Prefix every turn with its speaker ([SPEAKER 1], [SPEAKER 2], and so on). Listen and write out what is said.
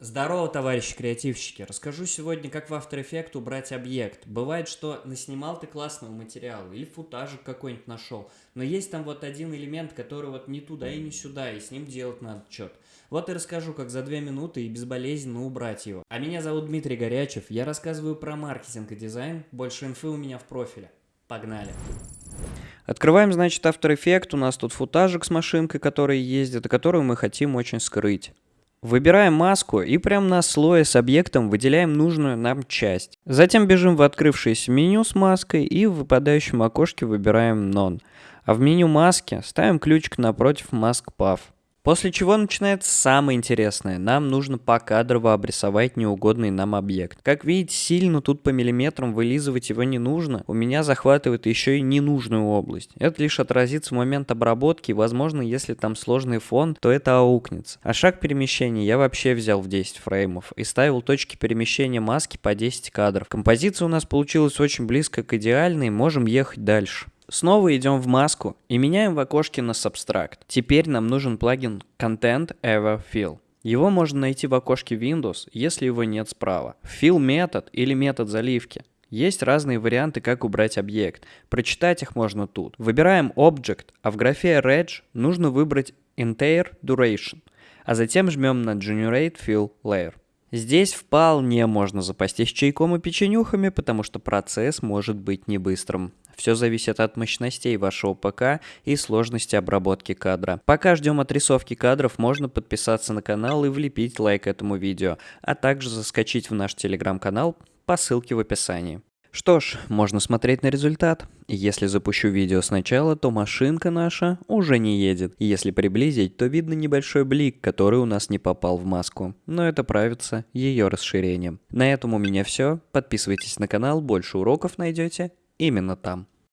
[SPEAKER 1] Здорово, товарищи креативщики! Расскажу сегодня, как в After Effects убрать объект. Бывает, что наснимал ты классного материала или футажик какой-нибудь нашел, но есть там вот один элемент, который вот не туда и не сюда, и с ним делать надо что-то. Вот и расскажу, как за две минуты и безболезненно убрать его. А меня зовут Дмитрий Горячев, я рассказываю про маркетинг и дизайн, больше инфы у меня в профиле. Погнали!
[SPEAKER 2] Открываем, значит, After Effects, у нас тут футажик с машинкой, которая ездит, и которую мы хотим очень скрыть. Выбираем маску и прямо на слое с объектом выделяем нужную нам часть. Затем бежим в открывшееся меню с маской и в выпадающем окошке выбираем None. А в меню маски ставим ключик напротив Mask Path. После чего начинается самое интересное. Нам нужно покадрово обрисовать неугодный нам объект. Как видите, сильно тут по миллиметрам вылизывать его не нужно. У меня захватывает еще и ненужную область. Это лишь отразится в момент обработки. Возможно, если там сложный фон, то это аукнется. А шаг перемещения я вообще взял в 10 фреймов и ставил точки перемещения маски по 10 кадров. Композиция у нас получилась очень близко к идеальной. Можем ехать дальше. Снова идем в маску и меняем в окошке на Substract. Теперь нам нужен плагин Content Ever Fill. Его можно найти в окошке Windows, если его нет справа. Fill метод или метод заливки. Есть разные варианты, как убрать объект. Прочитать их можно тут. Выбираем Object, а в графе Reg нужно выбрать Entire Duration, а затем жмем на Generate Fill Layer. Здесь вполне можно запастись чайком и печенюхами, потому что процесс может быть не быстрым. Все зависит от мощностей вашего ПК и сложности обработки кадра. Пока ждем отрисовки кадров, можно подписаться на канал и влепить лайк этому видео, а также заскочить в наш телеграм-канал по ссылке в описании. Что ж, можно смотреть на результат. Если запущу видео сначала, то машинка наша уже не едет. Если приблизить, то видно небольшой блик, который у нас не попал в маску. Но это правится ее расширением. На этом у меня все. Подписывайтесь на канал, больше уроков найдете именно там.